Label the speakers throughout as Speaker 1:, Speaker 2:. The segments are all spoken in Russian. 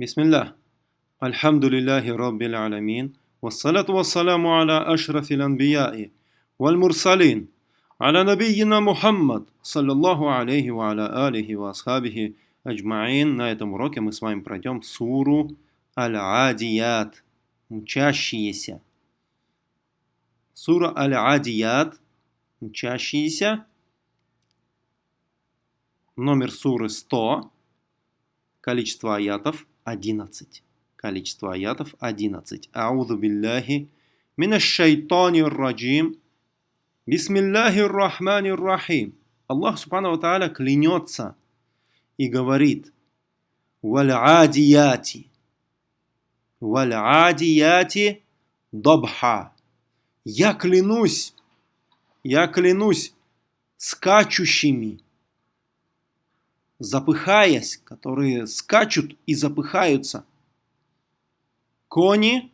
Speaker 1: Бисмиллах. Альхамдулиллахи Раббил Аламин. Вассалату вассаламу аля ашрафи анбияи. Валь мурсалин. Аля набийина Мухаммад. Саллаллаху алейхи ва аля алихи ва асхабихи аджмаин. На этом уроке мы с вами пройдем суру Аль-Адият. Мчащиеся. Сура Аль-Адият. Мчащиеся. Номер суры 100. Количество аятов 11. Количество аятов 11. Аузу биллахи минаш шайтанир раджим. Бисмиллахир рахманир рахим. Аллах Субхану Тааля клянется и говорит «Валь-адияти» «Валь-адияти добха» Я клянусь, я клянусь скачущими, запыхаясь, которые скачут и запыхаются. Кони,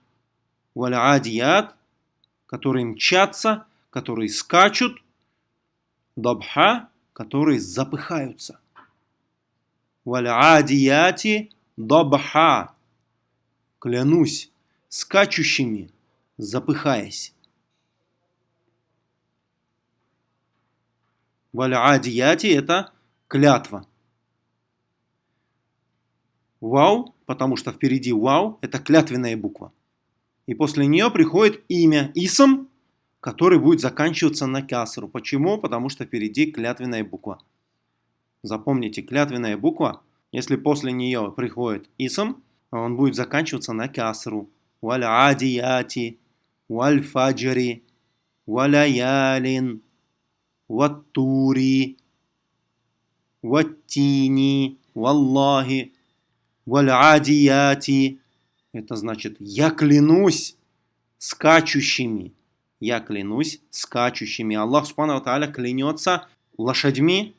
Speaker 1: валь-адият, которые мчатся, которые скачут, добха, которые запыхаются. Валь-адияти добха. Клянусь скачущими, запыхаясь. Валь-адияти это клятва. Вау, потому что впереди вау, это клятвенная буква. И после нее приходит имя Исм, который будет заканчиваться на касру. Почему? Потому что впереди клятвенная буква. Запомните, клятвенная буква, если после нее приходит Исм, он будет заканчиваться на касру. Валь адияти, валь фаджри, валяялин, ваттури, ваттини, валлахи, валь-адияти. Это значит, я клянусь скачущими. Я клянусь скачущими. Аллах Субхану Тааля клянется лошадьми,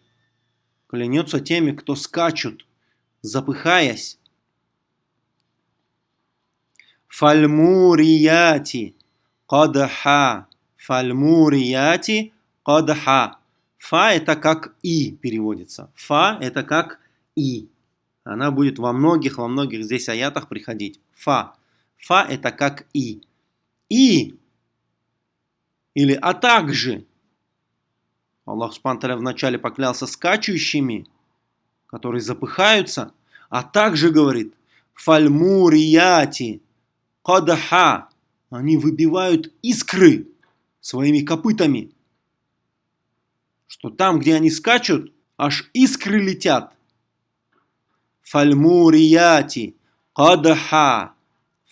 Speaker 1: клянется теми, кто скачут, запыхаясь. Фальмурияти кадха. Фальмурияти кадха. Фа это как и переводится. Фа это как и она будет во многих, во многих здесь аятах приходить. Фа. Фа это как и. И. Или а также. Аллах Субтитры вначале поклялся скачущими, которые запыхаются, а также говорит фальмурияти кадаха. Они выбивают искры своими копытами. Что там, где они скачут, аж искры летят. Фальмурияти кадха.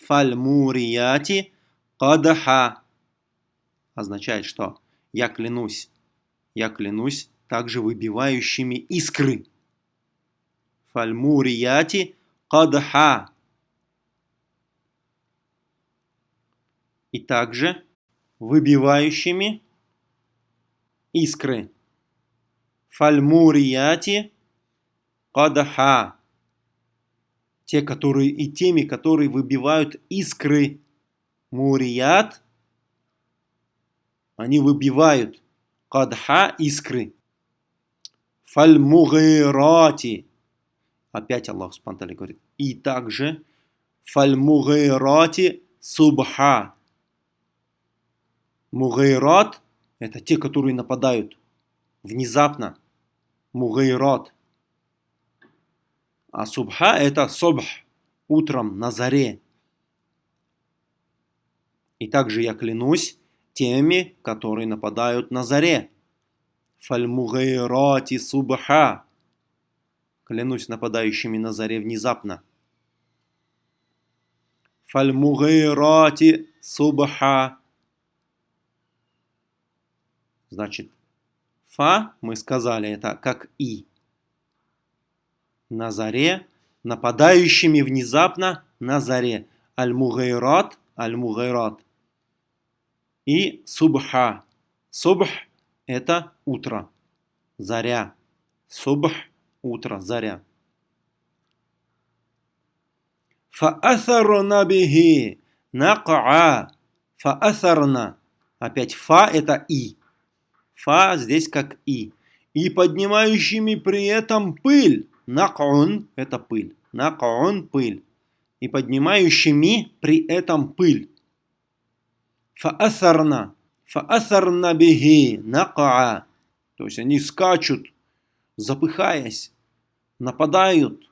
Speaker 1: Фальмурияти кадха. Означает, что я клянусь, я клянусь также выбивающими искры. Фальмурияти кадха. И также выбивающими искры. Фальмурияти кадха те, которые и теми, которые выбивают искры мурият, они выбивают кадха искры. Фальмугайрати. Опять Аллах Субтитры говорит. И также фальмугайрати субха. Мугайрат – это те, которые нападают внезапно. Мугайрат. А субха это собх, утром, на заре. И также я клянусь теми, которые нападают на заре. Фальмугайрати субха. Клянусь нападающими на заре внезапно. Фальмугайрати субха. Значит, фа, мы сказали, это как и на заре, нападающими внезапно на заре. Аль-Мугайрат, Аль-Мугайрат. И Субха. Субх – это утро, заря. Субх – утро, заря. Фа'атharна бихи накаа. Фа'атharна. Опять фа – это и. Фа здесь как и. И поднимающими при этом пыль. Накун – это пыль. Накун – пыль. и поднимающими при этом пыль. Фаасарна. Фаасарна бихи накаа. То есть они скачут, запыхаясь, нападают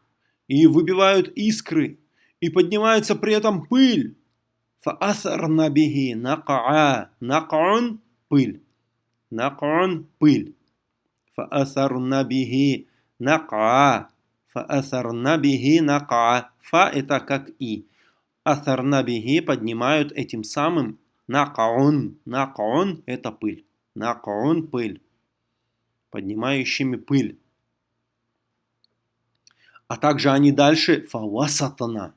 Speaker 1: и выбивают искры, и поднимается при этом пыль. Фаасарна бихи накаа. Накаун – пыль. Накаун – пыль. Фаасарна бихи накаа. Фаасарна бихи накаа. Фа – это как и. Асарна бихи поднимают этим самым накаун. Накаун – это пыль. Накаун – пыль. Поднимающими пыль. А также они дальше фавасатана.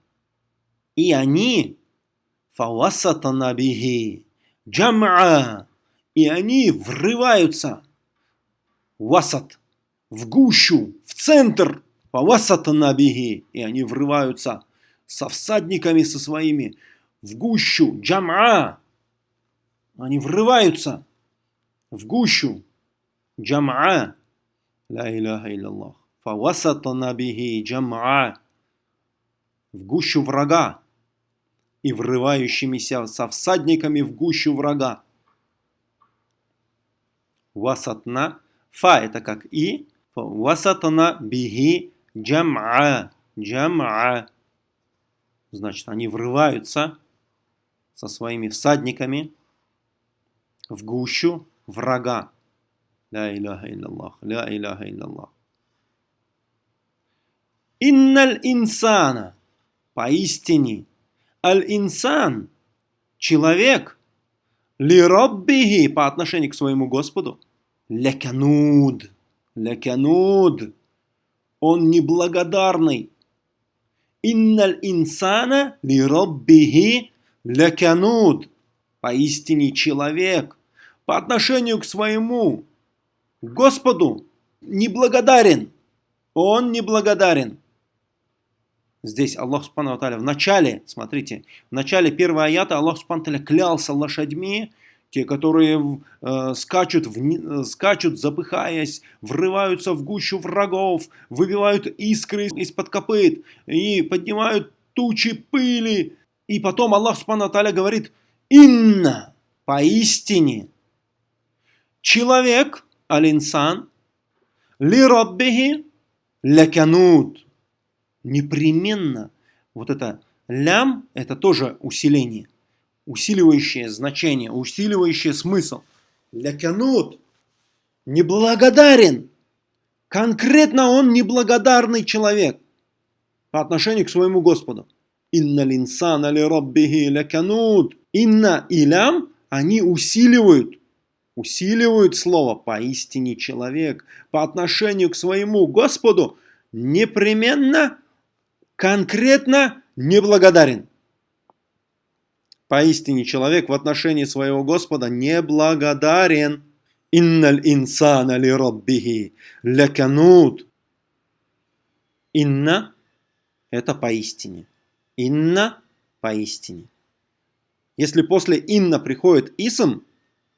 Speaker 1: И они фавасатана бихи джам'a. И они врываются васат, в гущу, в центр фавасатана бихи. И они врываются со всадниками со своими в гущу джам'a. Они врываются в гущу джам'a. Ла иляха илляллах. Фавасатана бихи джам'a. В гущу врага и врывающимися со всадниками в гущу врага. Васатна. Фа это как и. Васатна бихи джам'a. Джам'a. Значит, они врываются со своими всадниками в гущу врага. Ля иляха илляллах. Ля иляха илляллах. Инналь инсана. Поистине. Аль-инсан. Человек. Ли роббихи. По отношению к своему Господу. Лекануд. Лекануд. Он неблагодарный. Инналь инсана ли роббихи лекануд. Поистине человек по отношению к своему Господу неблагодарен. Он неблагодарен. Здесь Аллах Субхану в начале, смотрите, в начале первого аята Аллах Субхану клялся лошадьми, те, которые э, скачут, в, скачут, запыхаясь, врываются в гущу врагов, выбивают искры из-под копыт и поднимают тучи пыли. И потом Аллах Субхану говорит, «Инна, поистине, человек, алинсан, ли роббихи ляканут». Непременно вот это лям, это тоже усиление, усиливающее значение, усиливающее смысл. Ляканут, неблагодарен. Конкретно он неблагодарный человек по отношению к своему Господу. Инна линсана ли роббихи ляканут. Инна и они усиливают, усиливают слово поистине человек по отношению к своему Господу непременно, конкретно неблагодарен. Поистине человек в отношении своего Господа неблагодарен. Инналь инсана ли роббихи ляканут. Инна – это поистине. Инна – поистине. Если после инна приходит исм,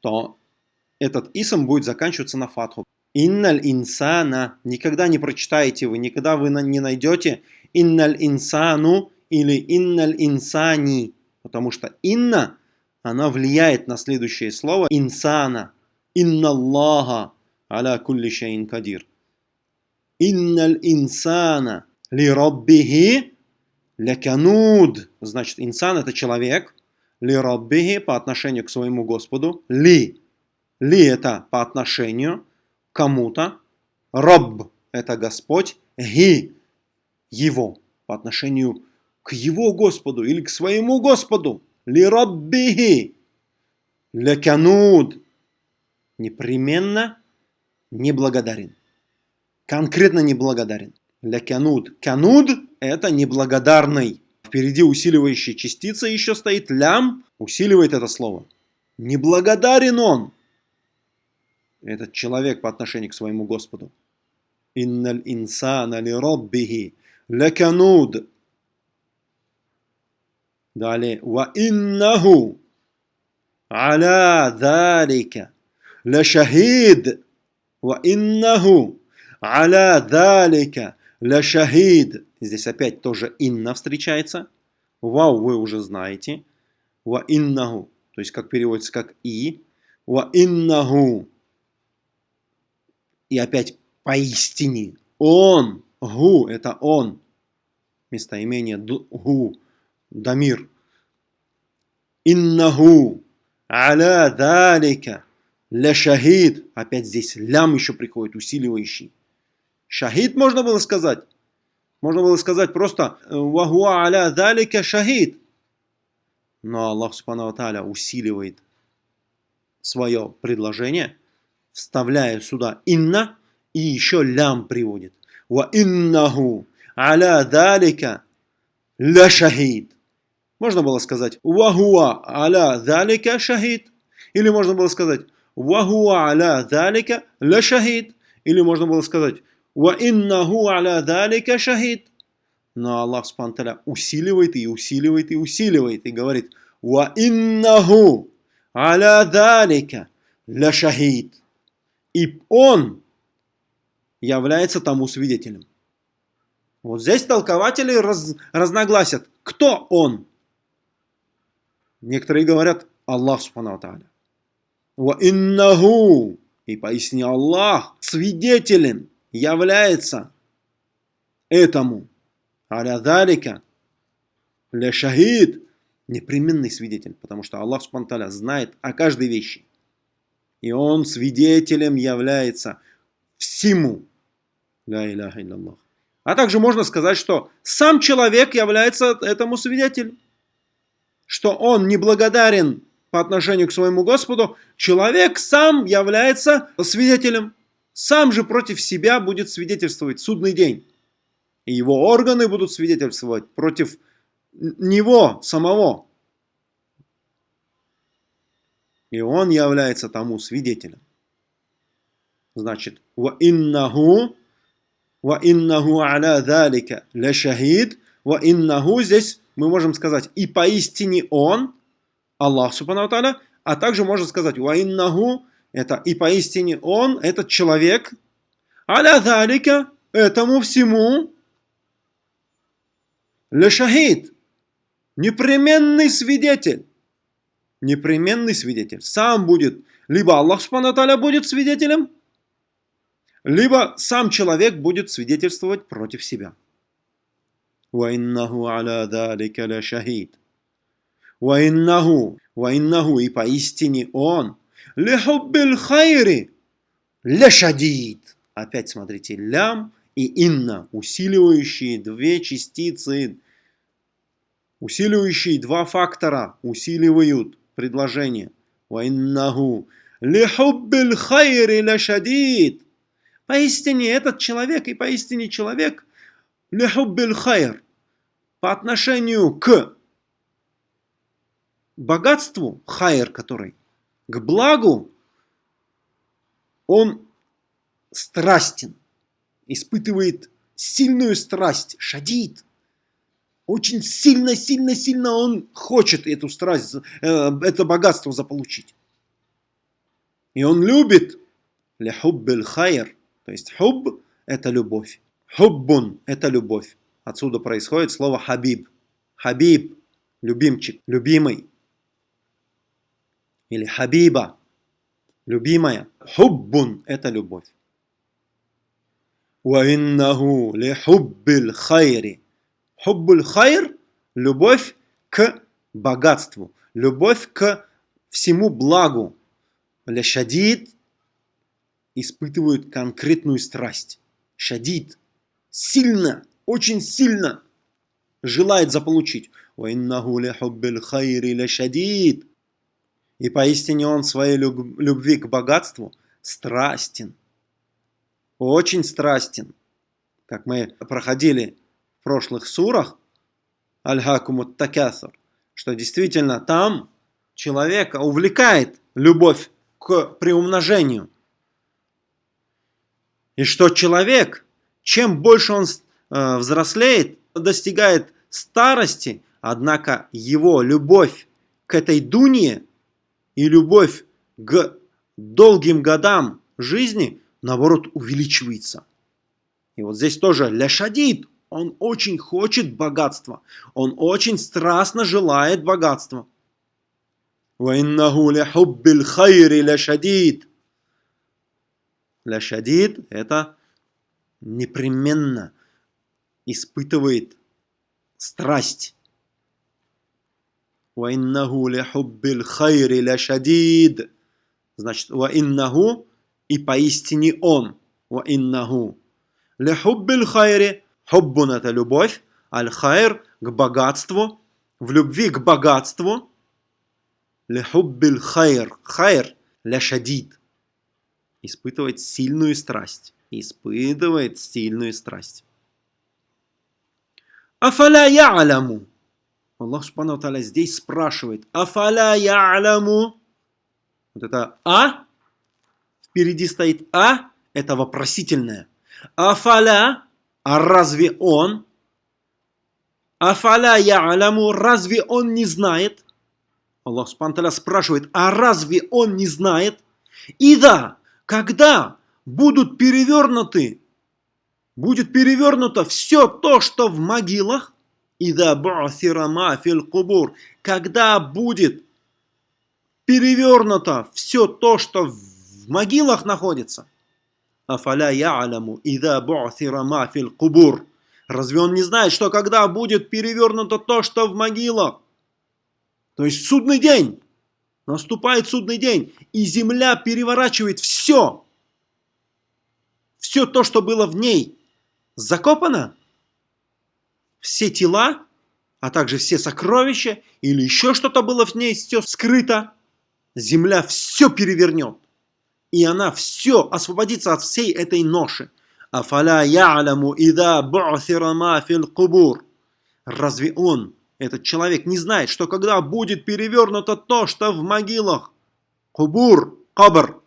Speaker 1: то этот исм будет заканчиваться на фатху. Инналь инсана. Никогда не прочитаете вы, никогда вы не найдете инналь инсану или инналь инсани. Потому что инна, она влияет на следующее слово инсана. Инна Аллаха аля кулли шейн кадир. Инналь инсана ли роббихи лякануд. Значит, инсан это человек. Ли роббихи по отношению к своему Господу. Ли. Ли это по отношению кому-то. Раб – это Господь. Ги – его по отношению к его Господу или к своему Господу. Ли раббихи. Лекануд. Непременно неблагодарен. Конкретно неблагодарен. Лекануд. Кануд – это неблагодарный. Впереди усиливающая частица еще стоит. Лям усиливает это слово. Неблагодарен он этот человек по отношению к своему Господу. Инналь инсана ли роббихи лекануд. Далее. Ва иннаху аля залика лашахид. Ва иннаху аля залика лашахид. Здесь опять тоже инна встречается. Вау вы уже знаете. Ва иннаху, то есть как переводится как и. Ва иннаху. И опять поистине. Он. Гу, это он. Местоимение гу. Дамир. Иннаху. Аля далика. Ля шахид. Опять здесь лям еще приходит, усиливающий. Шахид можно было сказать. Можно было сказать просто «Вахуа аля далика шахид». Но Аллах Субхану Тааля усиливает свое предложение, вставляя сюда «инна» и еще «лям» приводит. «Ва иннаху аля далика ля шахид». Можно было сказать «Вахуа аля далика шахид». Или можно было сказать «Вахуа аля далика ля шахид». Или можно было сказать Ва иннаху аля далика шахид. Но Аллах Субтитры усиливает и усиливает и усиливает и говорит Ва иннаху аля далика ля шахид. И он является тому свидетелем. Вот здесь толкователи раз, разногласят, кто он. Некоторые говорят Аллах Субхану Тааля. И поясни Аллах свидетелен является этому алядалика ля шахид непременный свидетель, потому что Аллах Субтитры знает о каждой вещи. И он свидетелем является всему. А также можно сказать, что сам человек является этому свидетелем. Что он неблагодарен по отношению к своему Господу, человек сам является свидетелем сам же против себя будет свидетельствовать судный день. И его органы будут свидетельствовать против него самого. И он является тому свидетелем. Значит, ва иннаху ва иннаху аля далика ля шахид ва иннаху здесь мы можем сказать и поистине он, Аллах Субхану а также можно сказать ва иннаху это и поистине он, этот человек, аля залика, этому всему, лешахид, непременный свидетель. Непременный свидетель. Сам будет, либо Аллах Субхану будет свидетелем, либо сам человек будет свидетельствовать против себя. وَإِنَّهُ عَلَى ذَلِكَ لَشَهِيدٌ وَإِنَّهُ وَإِنَّهُ и поистине он Лехуббиль хайри. Лешадид. Опять смотрите, лям и инна, усиливающие две частицы, усиливающие два фактора, усиливают предложение. Вайннаху. Лехуббиль хайри лешадид. Поистине этот человек и поистине человек лехуббиль хайр по отношению к богатству, хайр который, к благу, он страстен, испытывает сильную страсть, шадит. Очень сильно, сильно, сильно он хочет эту страсть, э, это богатство заполучить. И он любит лихуббель хайр, то есть хуб – это любовь. Хуббун – это любовь. Отсюда происходит слово хабиб. Хабиб – любимчик, любимый или хабиба, любимая. Хуббун – это любовь. وَإِنَّهُ لِحُبِّ الْخَيْرِ Хуббуль хайр – любовь к богатству, любовь к всему благу. Ля-шадид испытывают конкретную страсть. Шадид – сильно, очень сильно желает заполучить. И поистине он своей любви к богатству страстен. Очень страстен. Как мы проходили в прошлых сурах, Аль-Хакумут Такясар, что действительно там человека увлекает любовь к приумножению. И что человек – чем больше он э, взрослеет, достигает старости, однако его любовь к этой дуне и любовь к долгим годам жизни, наоборот, увеличивается. И вот здесь тоже ляшадид, Он очень хочет богатства. Он очень страстно желает богатства. وَإِنَّهُ لِحُبِّ الْخَيْرِ لَشَدِيد Ляшадид – это непременно испытывает страсть. وَإِنَّهُ لِحُبِّ الْخَيْرِ لَشَدِيد Значит, وَإِنَّهُ и поистине он. وَإِنَّهُ لِحُبِّ الْخَيْرِ Хуббун – это любовь, аль-хайр – к богатству, в любви к богатству. Лихуббиль хайр, хайр – ляшадид. Испытывает сильную страсть. Испытывает сильную страсть. Афаля я'ляму. Аллах Субхану Таля здесь спрашивает. Афаля я'ляму. Вот это А. Впереди стоит А. Это вопросительное. Афаля а разве он? Афаля я'ляму, разве он не знает? Аллах Субтитры спрашивает, а разве он не знает? И да, когда будут перевернуты, будет перевернуто все то, что в могилах, и да фил кубур, когда будет перевернуто все то, что в могилах находится – Афаля ида бу'thира ма фил кубур. Разве он не знает, что когда будет перевернуто то, что в могилах? То есть судный день. Наступает судный день, и земля переворачивает все. Все то, что было в ней, закопано. Все тела, а также все сокровища, или еще что-то было в ней, все скрыто. Земля все перевернет и она все освободится от всей этой ноши. Афаля я'ляму ида бу'thира ма фил кубур. Разве он, этот человек, не знает, что когда будет перевернуто то, что в могилах? Кубур, кабр.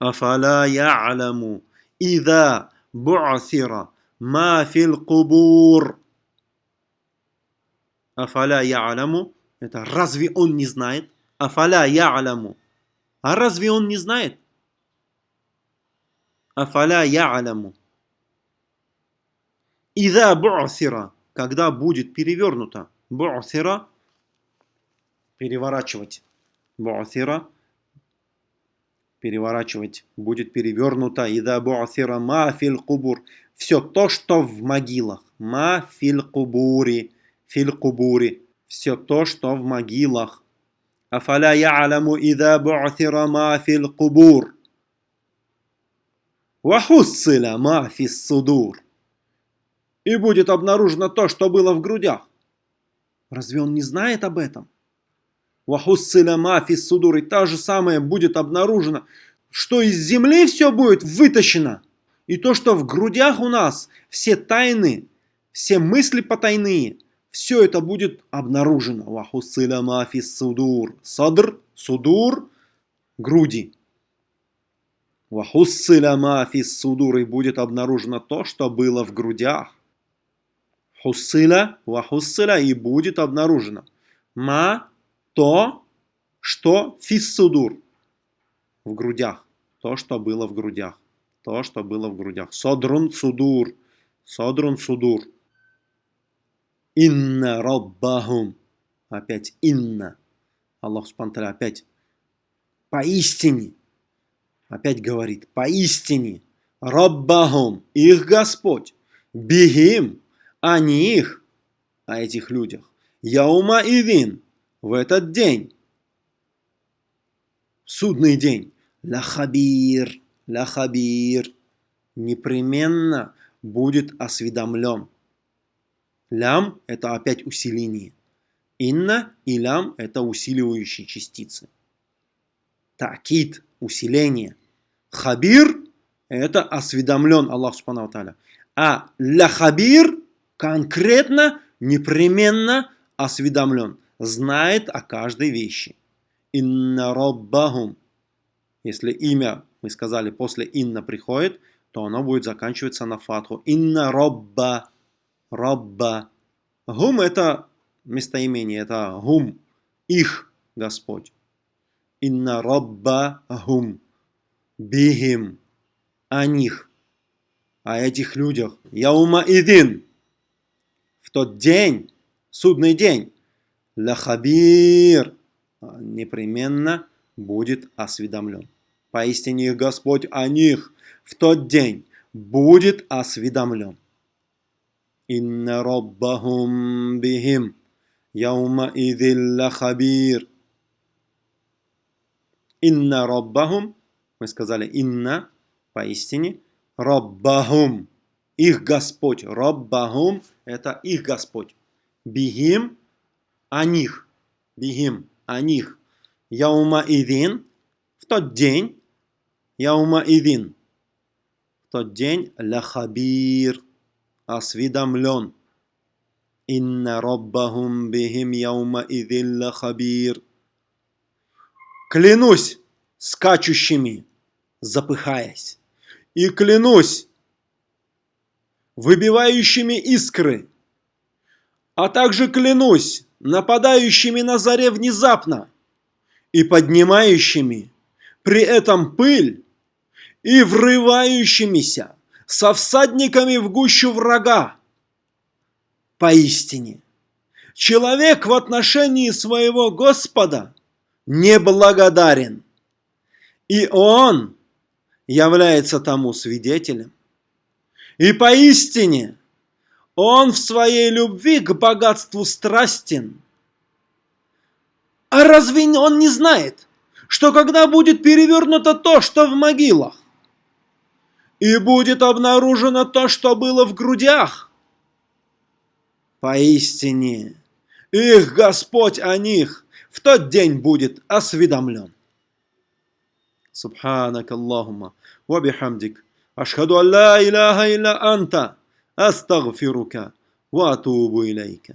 Speaker 1: Афаля я'ляму ида бу'thира ма фил кубур. Афаля я'ляму. Это разве он не знает? Афаля я'ляму. А разве он не знает? Афаля я'аляму. Ида бу'сира, когда будет перевернуто. Бу'сира, переворачивать. Бу'сира, переворачивать, будет перевернуто. И Ида буасира ма филь кубур. Все то, что в могилах. Ма филь кубури. Филь кубури. Все то, что в могилах. Афаля я'аляму ида буасира ма филь кубур. Вахуссиля ма фис судур. И будет обнаружено то, что было в грудях. Разве он не знает об этом? Вахуссиля мафи судур. И та же самое будет обнаружено, что из земли все будет вытащено. И то, что в грудях у нас, все тайны, все мысли потайные – все это будет обнаружено. Вахусыля мафи судур. Садр, судур, груди. Вахусыля мафи судур. И будет обнаружено то, что было в грудях. Хусыля, вахусыля. И будет обнаружено. Ма, то, что фиссудур. В грудях. То, что было в грудях. То, что было в грудях. Содрун судур. Содрун судур. Инна Раббахум. Опять инна. Аллах Субтитры опять поистине. Опять говорит, поистине. Раббахум. Их Господь. Бихим. А не их. О этих людях. Яума Ивин. В этот день. Судный день. Лахабир. Лахабир. Непременно будет осведомлен. Лям – это опять усиление. Инна и лям – это усиливающие частицы. Такид – усиление. Хабир – это осведомлен Аллах Субхану Таля. А ля хабир конкретно, непременно осведомлен. Знает о каждой вещи. Инна роббахум. Если имя, мы сказали, после инна приходит, то оно будет заканчиваться на фатху. Инна робба Рабба. Гум это местоимение, это гум, их Господь. Инна Рабба гум, бихим, о них. о этих людях. Яума идин. В тот день, судный день, лахабир непременно будет осведомлен. Поистине Господь о них в тот день будет осведомлен. Инна роббахум бихим яума идилла хабир. Инна роббахум, мы сказали инна, поистине, роббахум, их Господь. Роббахум – это их Господь. Бихим – о них. Бихим – о них. Яума идин – в тот день. Яума идин – в тот день. Лахабир – осведомлен. Инна роббахум бихим яума идин лахабир. Клянусь скачущими, запыхаясь, и клянусь выбивающими искры, а также клянусь нападающими на заре внезапно и поднимающими при этом пыль и врывающимися со всадниками в гущу врага. Поистине, человек в отношении своего Господа неблагодарен, и он является тому свидетелем. И поистине он в своей любви к богатству страстен. А разве он не знает, что когда будет перевернуто то, что в могилах, и будет обнаружено то, что было в грудях? Поистине, их Господь о них в тот день будет осведомлен. Субханак Аллахума, ва бихамдик, ашхаду алла илляха илля анта. أستغفرك وأتوب إليك.